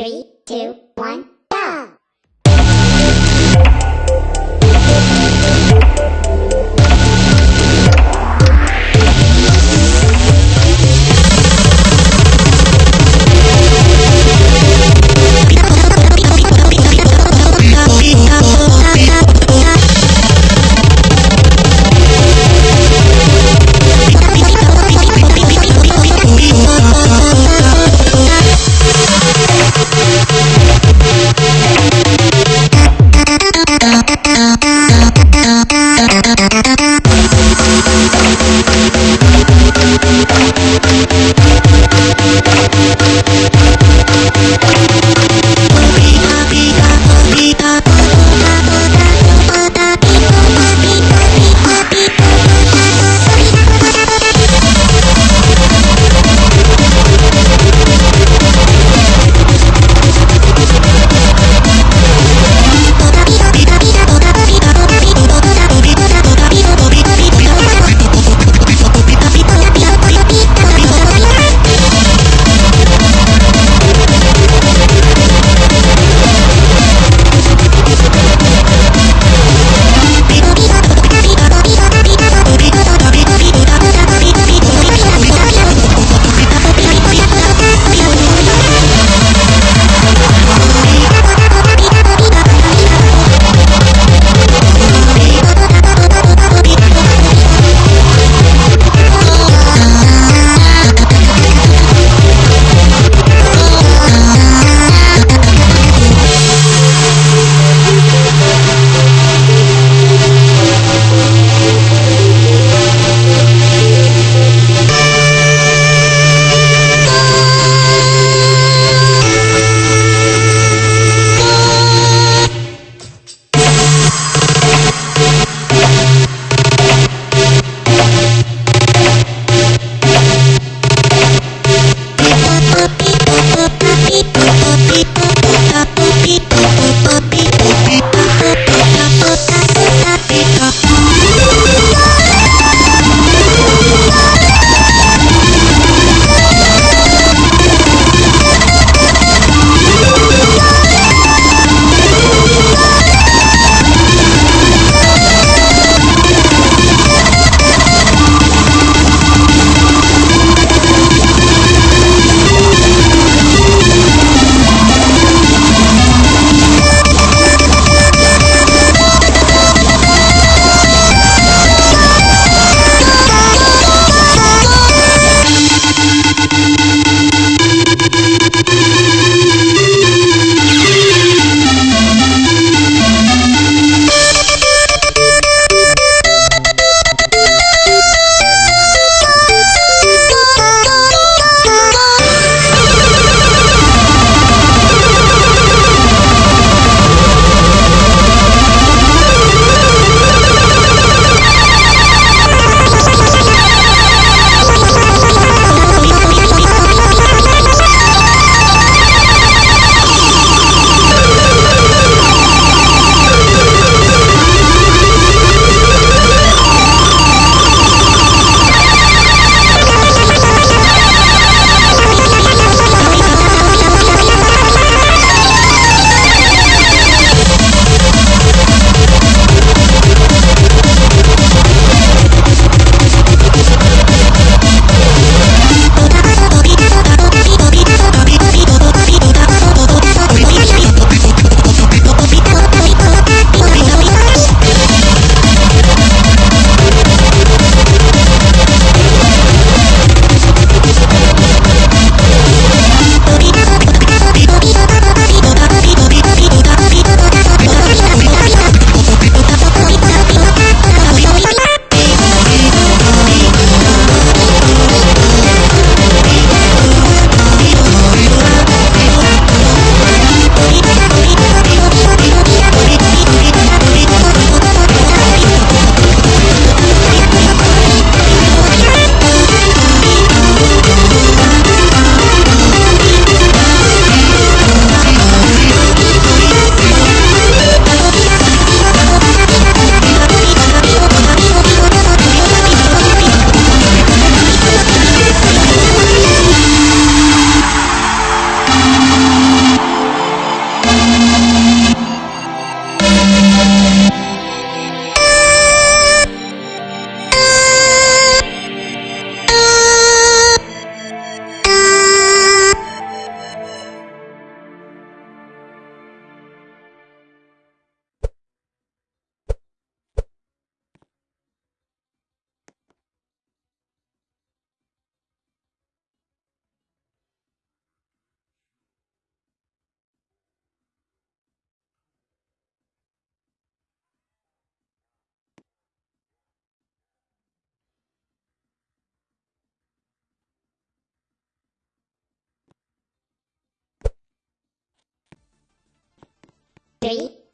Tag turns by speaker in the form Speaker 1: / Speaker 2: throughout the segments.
Speaker 1: Three, two, one,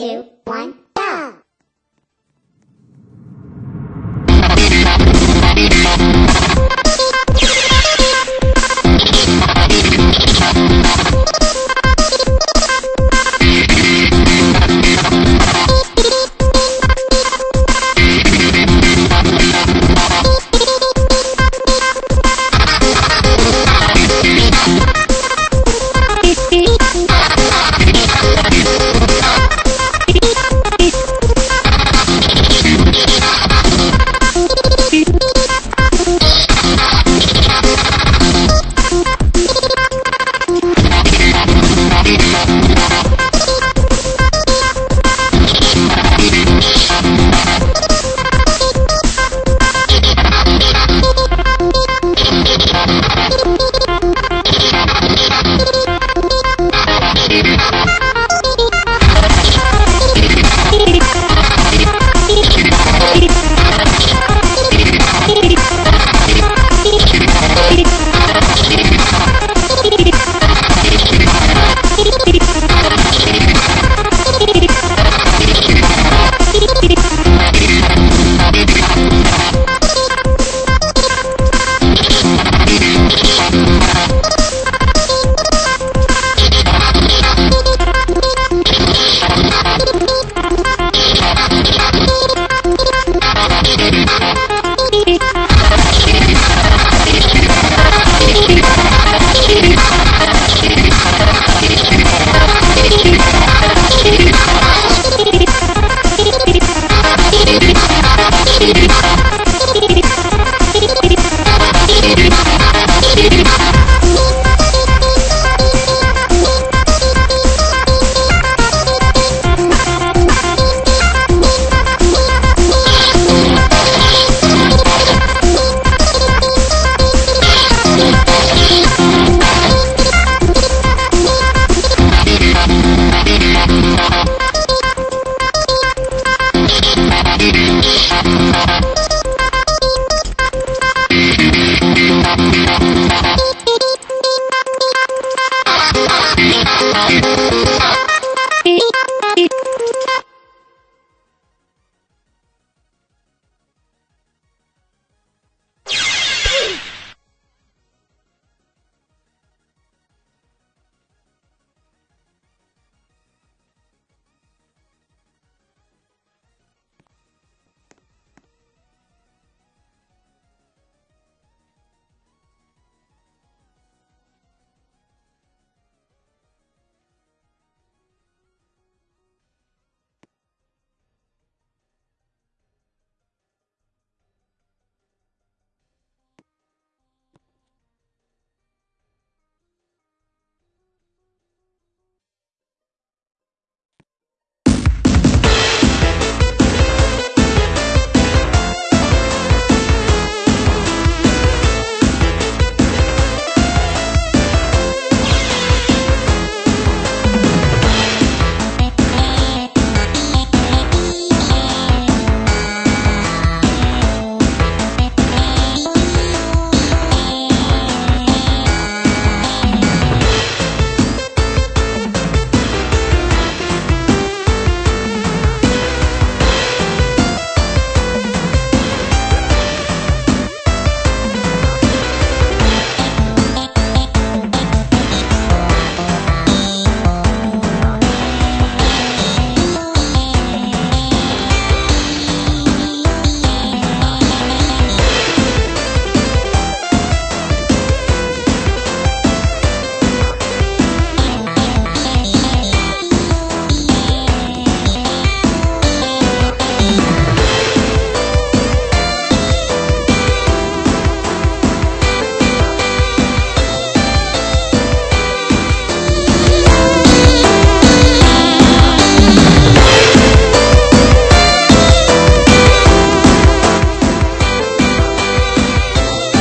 Speaker 1: two, one.